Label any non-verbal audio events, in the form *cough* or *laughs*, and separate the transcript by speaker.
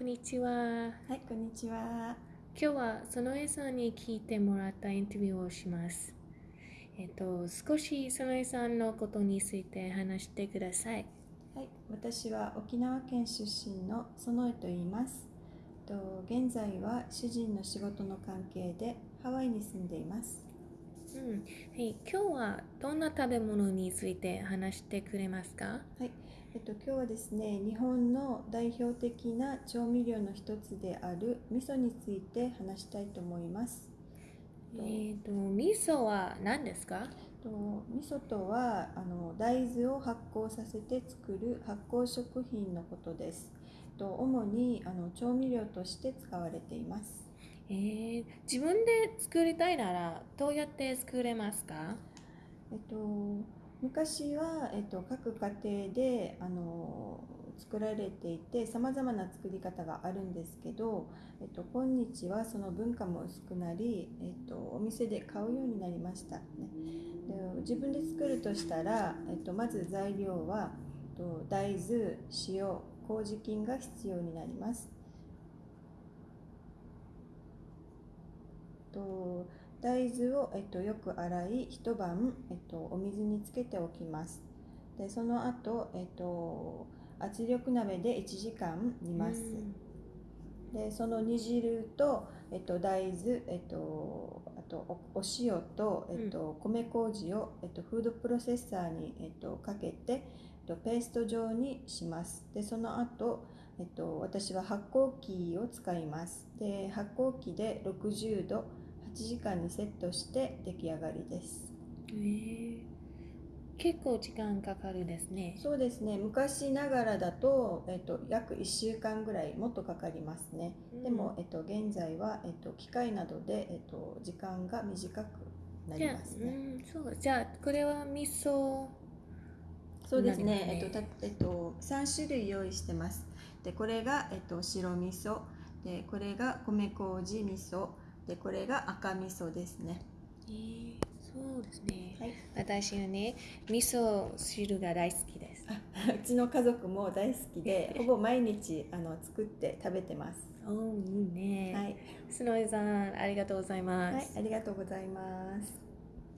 Speaker 1: こんにちは。
Speaker 2: はい、こんにちは。
Speaker 1: 今日は園江さんに聞いてもらったインタビューをします。えっと、少し園江さんのことについて話してください。
Speaker 2: はい、私は沖縄県出身の園江と言います。と現在は主人の仕事の関係でハワイに住んでいます。
Speaker 1: うん。はい、今日はどんな食べ物について話してくれますか？
Speaker 2: はい、えっと今日はですね、日本の代表的な調味料の一つである味噌について話したいと思います。
Speaker 1: えっと、味噌は何ですか？
Speaker 2: と味噌とはあの大豆を発酵させて作る発酵食品のことです。と主にあの調味料として使われています。
Speaker 1: えー、自分で作りたいならどうやって作れますか？
Speaker 2: えっと、昔は、えっと、各家庭であの作られていてさまざまな作り方があるんですけど、えっと、今日はその文化も薄くなり、えっと、お店で買うようになりました、ね、で自分で作るとしたら、えっと、まず材料は、えっと、大豆塩麹菌が必要になります。と大豆を、えっと、よく洗い一晩、えっと、お水につけておきます。でその後、えっと圧力鍋で1時間煮ます、でその煮汁と、えっと、大豆、えっと、あとおお塩と、えっと、米麹を、えっと、フードプロセッサーに、えっと、かけて、えっと、ペースト状にします。でその後、えっと、私は発酵機を使います。で発酵機で60度8時間にセットして出来上がりです。
Speaker 1: え。ー、結構時間かかるですね。
Speaker 2: そうですね。昔ながらだと、えっと、約1週間ぐらいもっとかかりますね、
Speaker 1: うん。
Speaker 2: でも、えっと、現在は、えっと、機械などで、えっと、時間が短くなります、ね。
Speaker 1: うん、そうじゃあこれは味噌
Speaker 2: そうですね。
Speaker 1: ね。
Speaker 2: えっとたえっと、3種類用意してますでこれが、えっと、白味噌でこれが米麹味噌でこれが赤味噌ですね
Speaker 1: えー、そうですね。
Speaker 2: はい
Speaker 1: 私はね、味噌汁が大好きです。
Speaker 2: あうちの家族も大好きで *laughs* ほぼ毎日あの作って食べてます
Speaker 1: おーいいね。
Speaker 2: はい、
Speaker 1: スノイさん、ありがとうございます。
Speaker 2: はい、ありがとうございます